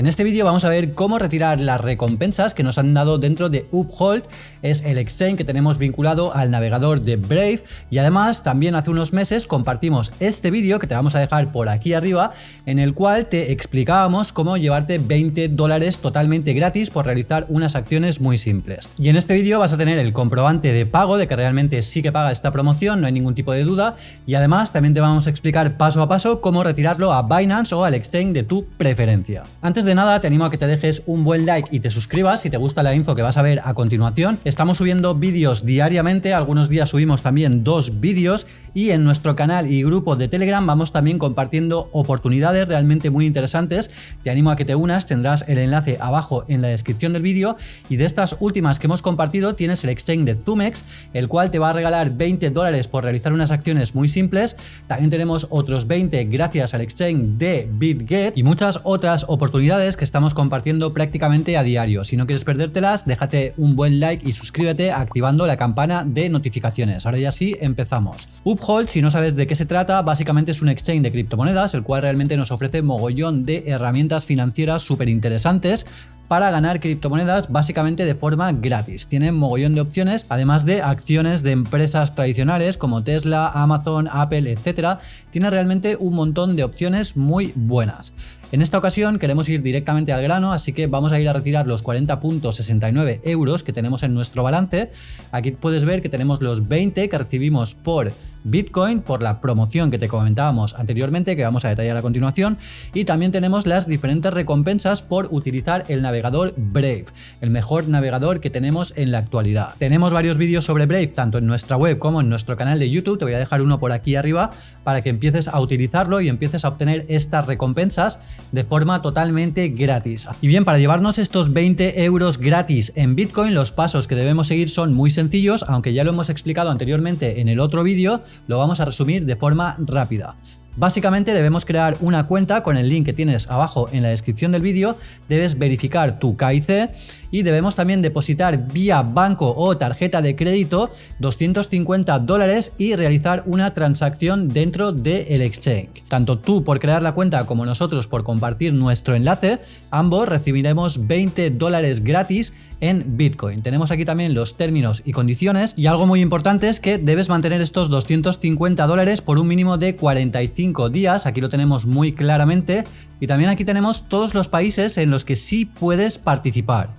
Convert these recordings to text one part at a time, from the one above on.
En este vídeo vamos a ver cómo retirar las recompensas que nos han dado dentro de Uphold, es el exchange que tenemos vinculado al navegador de Brave y además también hace unos meses compartimos este vídeo que te vamos a dejar por aquí arriba en el cual te explicábamos cómo llevarte 20 dólares totalmente gratis por realizar unas acciones muy simples. Y en este vídeo vas a tener el comprobante de pago de que realmente sí que paga esta promoción, no hay ningún tipo de duda y además también te vamos a explicar paso a paso cómo retirarlo a Binance o al exchange de tu preferencia. Antes de nada te animo a que te dejes un buen like y te suscribas si te gusta la info que vas a ver a continuación. Estamos subiendo vídeos diariamente, algunos días subimos también dos vídeos y en nuestro canal y grupo de Telegram vamos también compartiendo oportunidades realmente muy interesantes. Te animo a que te unas, tendrás el enlace abajo en la descripción del vídeo y de estas últimas que hemos compartido tienes el exchange de Zumex, el cual te va a regalar 20 dólares por realizar unas acciones muy simples. También tenemos otros 20 gracias al exchange de BitGet y muchas otras oportunidades que estamos compartiendo prácticamente a diario. Si no quieres perdértelas, déjate un buen like y suscríbete activando la campana de notificaciones. Ahora ya sí, empezamos. Uphold, si no sabes de qué se trata, básicamente es un exchange de criptomonedas, el cual realmente nos ofrece mogollón de herramientas financieras súper interesantes para ganar criptomonedas básicamente de forma gratis. Tienen mogollón de opciones, además de acciones de empresas tradicionales como Tesla, Amazon, Apple, etcétera. Tiene realmente un montón de opciones muy buenas. En esta ocasión queremos ir directamente al grano, así que vamos a ir a retirar los 40.69 euros que tenemos en nuestro balance. Aquí puedes ver que tenemos los 20 que recibimos por Bitcoin por la promoción que te comentábamos anteriormente, que vamos a detallar a continuación, y también tenemos las diferentes recompensas por utilizar el navegador Brave, el mejor navegador que tenemos en la actualidad. Tenemos varios vídeos sobre Brave, tanto en nuestra web como en nuestro canal de YouTube, te voy a dejar uno por aquí arriba para que empieces a utilizarlo y empieces a obtener estas recompensas de forma totalmente gratis. Y bien, para llevarnos estos 20 euros gratis en Bitcoin, los pasos que debemos seguir son muy sencillos, aunque ya lo hemos explicado anteriormente en el otro vídeo, lo vamos a resumir de forma rápida. Básicamente debemos crear una cuenta con el link que tienes abajo en la descripción del vídeo, debes verificar tu KIC y debemos también depositar vía banco o tarjeta de crédito 250 dólares y realizar una transacción dentro del exchange. Tanto tú por crear la cuenta como nosotros por compartir nuestro enlace, ambos recibiremos 20 dólares gratis en Bitcoin. Tenemos aquí también los términos y condiciones y algo muy importante es que debes mantener estos 250 dólares por un mínimo de 45 días, aquí lo tenemos muy claramente y también aquí tenemos todos los países en los que sí puedes participar.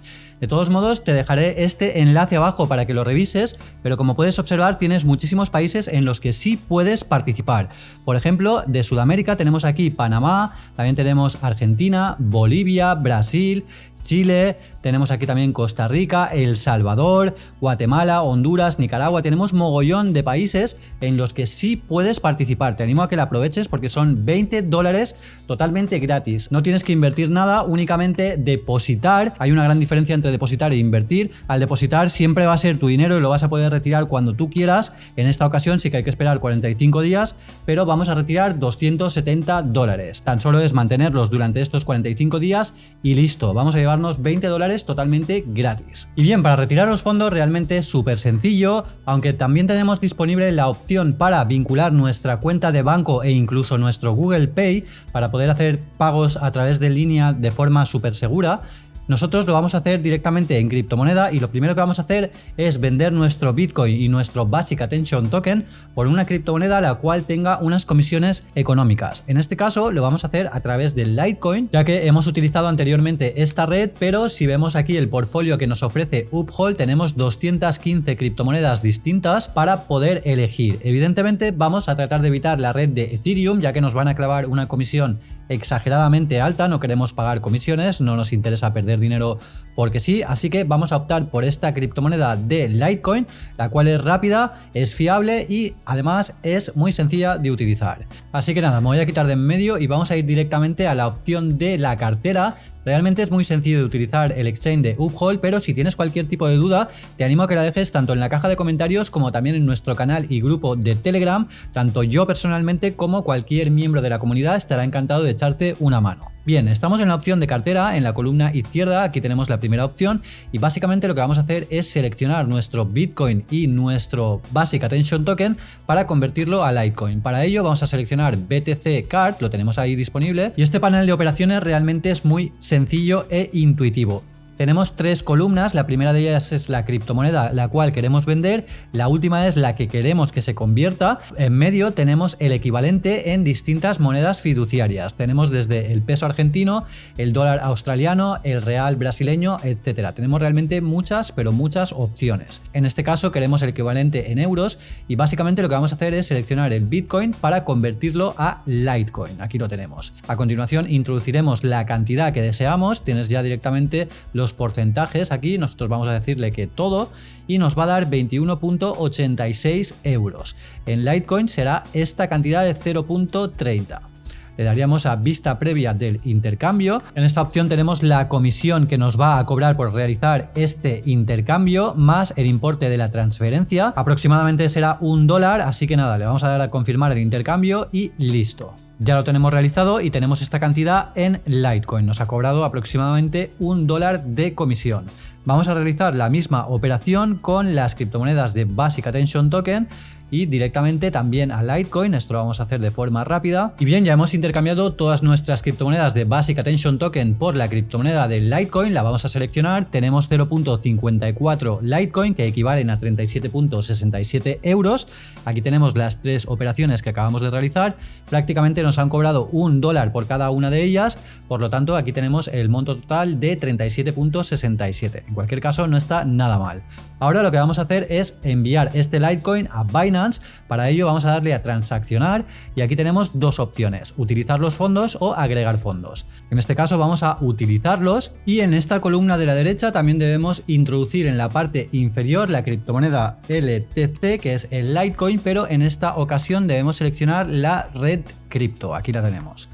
De todos modos, te dejaré este enlace abajo para que lo revises, pero como puedes observar tienes muchísimos países en los que sí puedes participar. Por ejemplo, de Sudamérica tenemos aquí Panamá, también tenemos Argentina, Bolivia, Brasil, Chile, tenemos aquí también Costa Rica, El Salvador, Guatemala, Honduras, Nicaragua, tenemos mogollón de países en los que sí puedes participar. Te animo a que la aproveches porque son 20 dólares totalmente gratis. No tienes que invertir nada, únicamente depositar. Hay una gran diferencia entre depositar e invertir. Al depositar siempre va a ser tu dinero y lo vas a poder retirar cuando tú quieras. En esta ocasión sí que hay que esperar 45 días, pero vamos a retirar 270 dólares. Tan solo es mantenerlos durante estos 45 días y listo. Vamos a llevar 20 dólares totalmente gratis. Y bien, para retirar los fondos realmente es súper sencillo, aunque también tenemos disponible la opción para vincular nuestra cuenta de banco e incluso nuestro Google Pay para poder hacer pagos a través de línea de forma súper segura. Nosotros lo vamos a hacer directamente en criptomoneda y lo primero que vamos a hacer es vender nuestro Bitcoin y nuestro Basic Attention Token por una criptomoneda la cual tenga unas comisiones económicas. En este caso lo vamos a hacer a través del Litecoin, ya que hemos utilizado anteriormente esta red, pero si vemos aquí el portfolio que nos ofrece Uphold, tenemos 215 criptomonedas distintas para poder elegir. Evidentemente vamos a tratar de evitar la red de Ethereum, ya que nos van a clavar una comisión exageradamente alta, no queremos pagar comisiones, no nos interesa perder dinero porque sí, así que vamos a optar por esta criptomoneda de Litecoin, la cual es rápida, es fiable y además es muy sencilla de utilizar. Así que nada, me voy a quitar de en medio y vamos a ir directamente a la opción de la cartera Realmente es muy sencillo de utilizar el exchange de Uphold, pero si tienes cualquier tipo de duda, te animo a que la dejes tanto en la caja de comentarios como también en nuestro canal y grupo de Telegram. Tanto yo personalmente como cualquier miembro de la comunidad estará encantado de echarte una mano. Bien, estamos en la opción de cartera, en la columna izquierda, aquí tenemos la primera opción y básicamente lo que vamos a hacer es seleccionar nuestro Bitcoin y nuestro Basic Attention Token para convertirlo a Litecoin. Para ello vamos a seleccionar BTC Card, lo tenemos ahí disponible y este panel de operaciones realmente es muy sencillo e intuitivo. Tenemos tres columnas, la primera de ellas es la criptomoneda la cual queremos vender, la última es la que queremos que se convierta, en medio tenemos el equivalente en distintas monedas fiduciarias, tenemos desde el peso argentino, el dólar australiano, el real brasileño, etcétera. Tenemos realmente muchas, pero muchas opciones. En este caso queremos el equivalente en euros y básicamente lo que vamos a hacer es seleccionar el Bitcoin para convertirlo a Litecoin. Aquí lo tenemos. A continuación introduciremos la cantidad que deseamos, tienes ya directamente los porcentajes aquí, nosotros vamos a decirle que todo y nos va a dar 21.86 euros. En Litecoin será esta cantidad de 0.30 le daríamos a vista previa del intercambio. En esta opción tenemos la comisión que nos va a cobrar por realizar este intercambio más el importe de la transferencia. Aproximadamente será un dólar, así que nada, le vamos a dar a confirmar el intercambio y listo. Ya lo tenemos realizado y tenemos esta cantidad en Litecoin. Nos ha cobrado aproximadamente un dólar de comisión. Vamos a realizar la misma operación con las criptomonedas de Basic Attention Token y directamente también a Litecoin, esto lo vamos a hacer de forma rápida. Y bien, ya hemos intercambiado todas nuestras criptomonedas de Basic Attention Token por la criptomoneda de Litecoin, la vamos a seleccionar, tenemos 0.54 Litecoin que equivalen a 37.67 euros. Aquí tenemos las tres operaciones que acabamos de realizar, prácticamente nos han cobrado un dólar por cada una de ellas, por lo tanto aquí tenemos el monto total de 37.67. En cualquier caso no está nada mal. Ahora lo que vamos a hacer es enviar este Litecoin a Binance para ello vamos a darle a transaccionar y aquí tenemos dos opciones, utilizar los fondos o agregar fondos. En este caso vamos a utilizarlos y en esta columna de la derecha también debemos introducir en la parte inferior la criptomoneda LTC que es el Litecoin, pero en esta ocasión debemos seleccionar la red cripto, aquí la tenemos.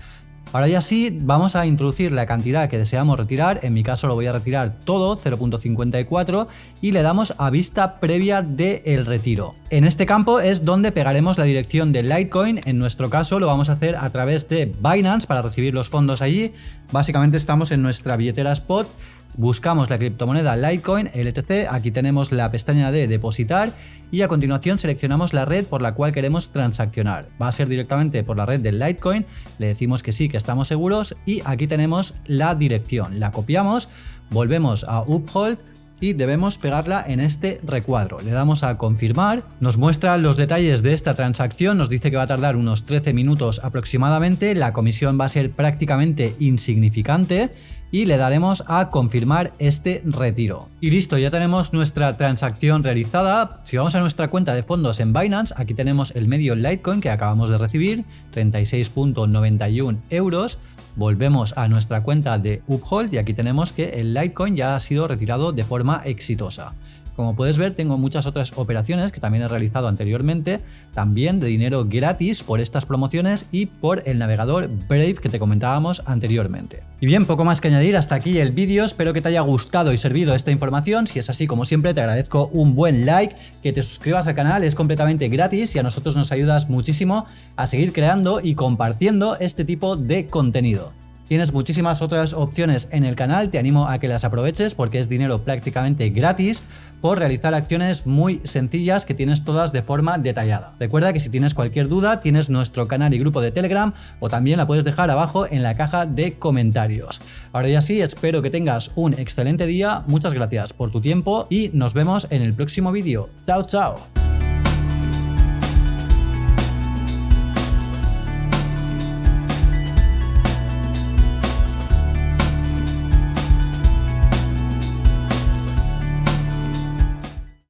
Ahora ya sí, vamos a introducir la cantidad que deseamos retirar, en mi caso lo voy a retirar todo, 0.54, y le damos a vista previa del retiro. En este campo es donde pegaremos la dirección de Litecoin, en nuestro caso lo vamos a hacer a través de Binance para recibir los fondos allí, básicamente estamos en nuestra billetera Spot, buscamos la criptomoneda Litecoin LTC, aquí tenemos la pestaña de depositar y a continuación seleccionamos la red por la cual queremos transaccionar. Va a ser directamente por la red del Litecoin, le decimos que sí, que estamos seguros y aquí tenemos la dirección. La copiamos, volvemos a Uphold, y debemos pegarla en este recuadro. Le damos a confirmar, nos muestra los detalles de esta transacción, nos dice que va a tardar unos 13 minutos aproximadamente, la comisión va a ser prácticamente insignificante y le daremos a confirmar este retiro. Y listo, ya tenemos nuestra transacción realizada. Si vamos a nuestra cuenta de fondos en Binance, aquí tenemos el medio Litecoin que acabamos de recibir, 36.91 euros. Volvemos a nuestra cuenta de Uphold y aquí tenemos que el Litecoin ya ha sido retirado de forma exitosa. Como puedes ver, tengo muchas otras operaciones que también he realizado anteriormente, también de dinero gratis por estas promociones y por el navegador Brave que te comentábamos anteriormente. Y bien, poco más que añadir, hasta aquí el vídeo, espero que te haya gustado y servido esta información, si es así como siempre te agradezco un buen like, que te suscribas al canal, es completamente gratis y a nosotros nos ayudas muchísimo a seguir creando y compartiendo este tipo de contenido. Tienes muchísimas otras opciones en el canal, te animo a que las aproveches porque es dinero prácticamente gratis por realizar acciones muy sencillas que tienes todas de forma detallada. Recuerda que si tienes cualquier duda tienes nuestro canal y grupo de Telegram o también la puedes dejar abajo en la caja de comentarios. Ahora ya sí, espero que tengas un excelente día, muchas gracias por tu tiempo y nos vemos en el próximo vídeo. Chao, chao.